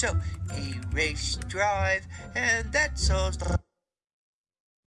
So, a race drive, and that's all.